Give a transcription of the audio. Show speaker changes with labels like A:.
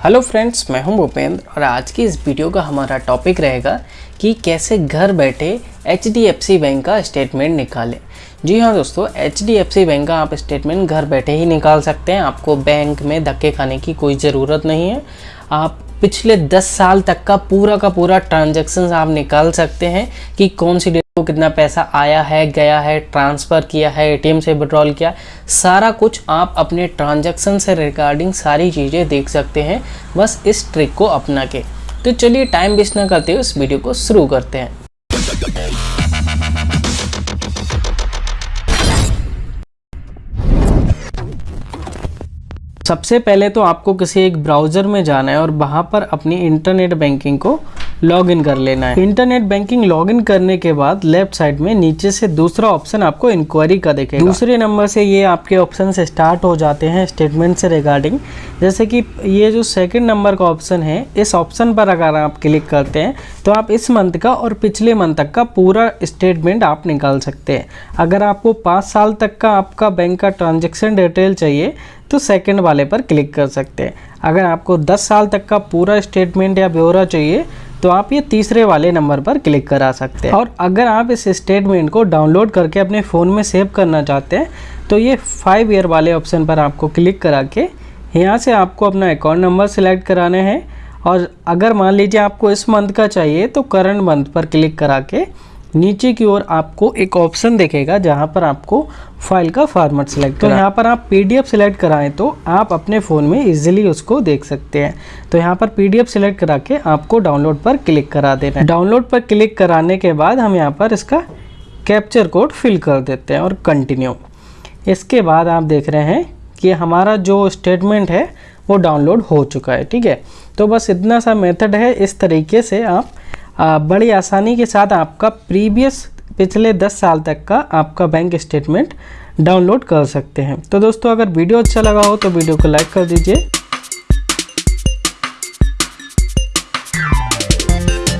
A: Hello friends मैं हूँ भूपेंद्र और आज की इस वीडियो का हमारा टॉपिक रहेगा कि कैसे घर बैठे HDFC बैंक का स्टेटमेंट निकालें। जी हाँ दोस्तों HDFC बैंक का आप स्टेटमेंट घर बैठे ही निकाल सकते हैं। आपको बैंक में धक्के खाने की कोई ज़रूरत नहीं है। आप पिछले 10 साल तक का पूरा का पूरा ट्रांजेक्शन आप निकाल सकते हैं कि कौन सी को कितना पैसा आया है, गया है, ट्रांसफ़र किया है, एटीएम से विड्रॉल किया सारा कुछ आप अपने ट्रांजैक्शन से रिगार्डिंग सारी चीज़ें देख सकते हैं, बस इस ट्रिक को अपना के। तो चलिए टाइम वेस्ट ना करते हुए इस वीडियो को शुरू करते हैं। सबसे पहले तो आपको किसी एक ब्राउज़र में जाना है और वहाँ पर अपनी इंटरनेट बैंकिंग को लॉगिन कर लेना है। इंटरनेट बैंकिंग लॉगिन करने के बाद लेफ़्ट साइड में नीचे से दूसरा ऑप्शन आपको इंक्वायरी का देखेगा। दूसरे नंबर से ये आपके ऑप्शन से स्टार्ट हो जाते हैं स्टेटमेंट से रिगार्डिंग जैसे कि ये जो सेकंड नंबर का ऑप्शन है, इस ऑप्शन पर अगर आप क्लिक करते हैं तो आप इस मंथ का और पिछले मंथ तक का पूरा स्टेटमेंट आप निकाल सकते हैं। अगर आपको पाँच साल तक का आपका बैंक का ट्रांजेक्शन डिटेल चाहिए तो सेकेंड वाले पर क्लिक कर सकते हैं। अगर आपको 10 साल तक का पूरा स्टेटमेंट या ब्यौरा चाहिए तो आप ये तीसरे वाले नंबर पर क्लिक करा सकते हैं। और अगर आप इस स्टेटमेंट को डाउनलोड करके अपने फ़ोन में सेव करना चाहते हैं तो ये फाइव ईयर वाले ऑप्शन पर आपको क्लिक करा के यहाँ से आपको अपना अकाउंट नंबर सेलेक्ट कराना है। और अगर मान लीजिए आपको इस मंथ का चाहिए तो करंट मंथ पर क्लिक करा के नीचे की ओर आपको एक ऑप्शन देखेगा जहाँ पर आपको फ़ाइल का फॉर्मेट सेलेक्ट तो यहाँ पर आप पीडीएफ सेलेक्ट कराएँ तो आप अपने फ़ोन में इजीली उसको देख सकते हैं। तो यहाँ पर पीडीएफ सेलेक्ट करा के आपको डाउनलोड पर क्लिक करा देना है। डाउनलोड पर क्लिक कराने के बाद हम यहाँ पर इसका कैप्चर कोड फिल कर देते हैं और कंटिन्यू इसके बाद आप देख रहे हैं कि हमारा जो स्टेटमेंट है वो डाउनलोड हो चुका है ठीक है? तो बस इतना सा मेथड है इस तरीके से आप बड़ी आसानी के साथ आपका प्रीवियस पिछले 10 साल तक का आपका बैंक स्टेटमेंट डाउनलोड कर सकते हैं। तो दोस्तों, अगर वीडियो अच्छा लगा हो तो वीडियो को लाइक कर दीजिए।